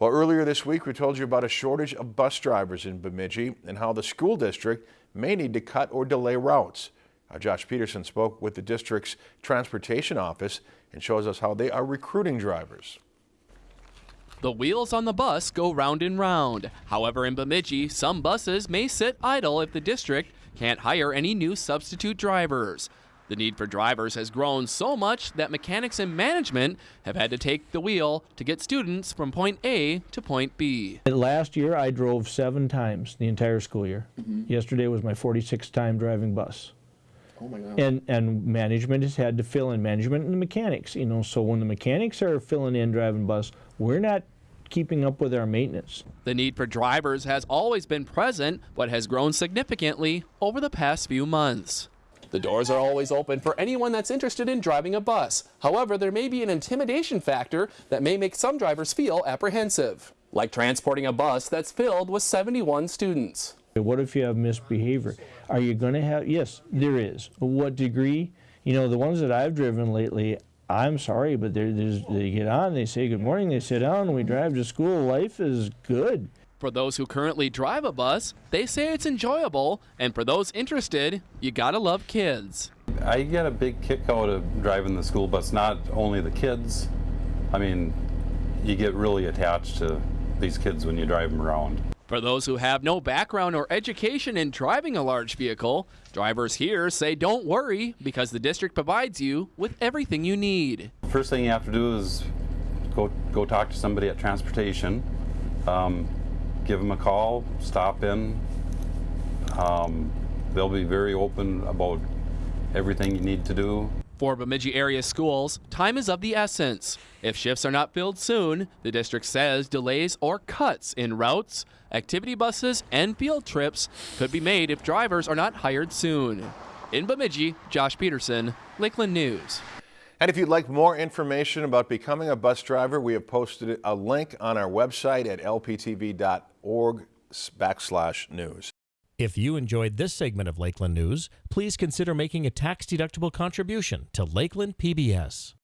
Well, earlier this week, we told you about a shortage of bus drivers in Bemidji and how the school district may need to cut or delay routes. Uh, Josh Peterson spoke with the district's transportation office and shows us how they are recruiting drivers. The wheels on the bus go round and round. However, in Bemidji, some buses may sit idle if the district can't hire any new substitute drivers. The need for drivers has grown so much that mechanics and management have had to take the wheel to get students from point A to point B. Last year, I drove seven times the entire school year. Mm-hmm. Yesterday was my 46th time driving bus. Oh my God. And, and management has had to fill in, management and the mechanics, you know, so when the mechanics are filling in driving bus, we're not keeping up with our maintenance. The need for drivers has always been present, but has grown significantly over the past few months. The doors are always open for anyone that's interested in driving a bus. However, there may be an intimidation factor that may make some drivers feel apprehensive, like transporting a bus that's filled with 71 students. What if you have misbehavior? Are you going to have, yes, there is. What degree? You know, the ones that I've driven lately, I'm sorry, but they get on, they say good morning, they sit down, we drive to school. Life is good. For those who currently drive a bus, they say it's enjoyable, and for those interested, you gotta love kids. I get a big kick out of driving the school bus, not only the kids. I mean, you get really attached to these kids when you drive them around. For those who have no background or education in driving a large vehicle, drivers here say don't worry because the district provides you with everything you need. First thing you have to do is go go talk to somebody at transportation. Um, give them a call, stop in. Um, they'll be very open about everything you need to do. For Bemidji area schools, time is of the essence. If shifts are not filled soon, the district says delays or cuts in routes, activity buses, and field trips could be made if drivers are not hired soon. In Bemidji, Josh Peterson, Lakeland News. And if you'd like more information about becoming a bus driver, we have posted a link on our website at lptv.org backslash news. If you enjoyed this segment of Lakeland News, please consider making a tax-deductible contribution to Lakeland PBS.